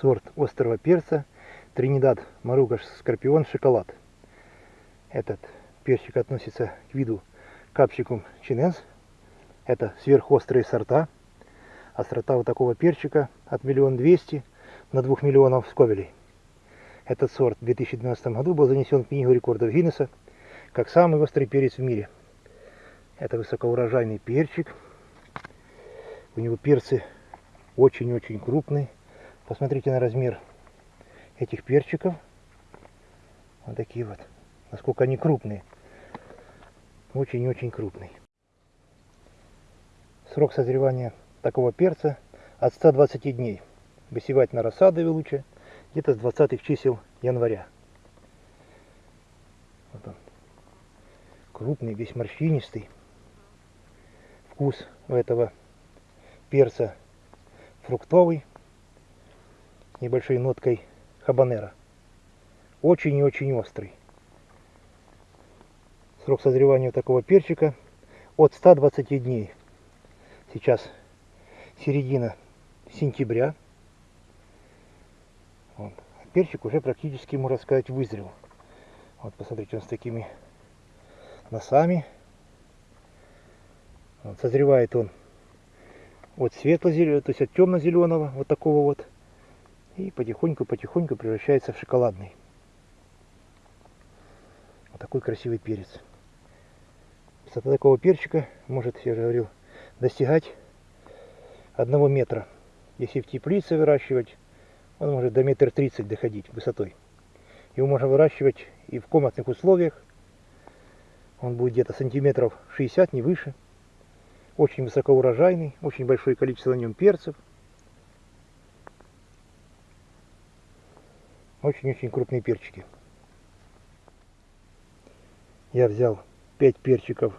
сорт острого перца Тринидад Маругаш Скорпион Шоколад. Этот перчик относится к виду капсикум чиненс. Это сверхострые сорта. Острота вот такого перчика от миллион двести на двух миллионов сковелей. Этот сорт в 2012 году был занесен в книгу рекордов Гиннесса как самый острый перец в мире. Это высокоурожайный перчик. У него перцы очень-очень крупные. Посмотрите на размер этих перчиков. Вот такие вот. Насколько они крупные. Очень-очень крупный. Срок созревания такого перца от 120 дней. Высевать на рассадове лучше где-то с 20 чисел января. Вот он. Крупный, весь морщинистый. Вкус у этого перца фруктовый небольшой ноткой хабанера. Очень и очень острый. Срок созревания такого перчика от 120 дней. Сейчас середина сентября. Вот. Перчик уже практически, можно сказать, вызрел. Вот посмотрите, он с такими носами. Вот, созревает он от светло-зеленого, то есть от темно-зеленого, вот такого вот, и потихоньку-потихоньку превращается в шоколадный. Вот такой красивый перец. Высота такого перчика может, я же говорил, достигать одного метра. Если в теплице выращивать, он может до метра тридцать доходить высотой. Его можно выращивать и в комнатных условиях. Он будет где-то сантиметров 60, не выше. Очень высокоурожайный, очень большое количество на нем перцев. Очень-очень крупные перчики. Я взял 5 перчиков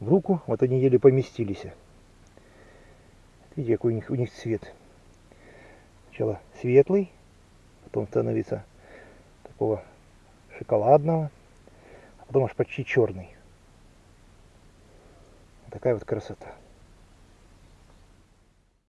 в руку, вот они еле поместились. Видите, какой у них, у них цвет. Сначала светлый, потом становится такого шоколадного, а потом аж почти черный такая вот красота.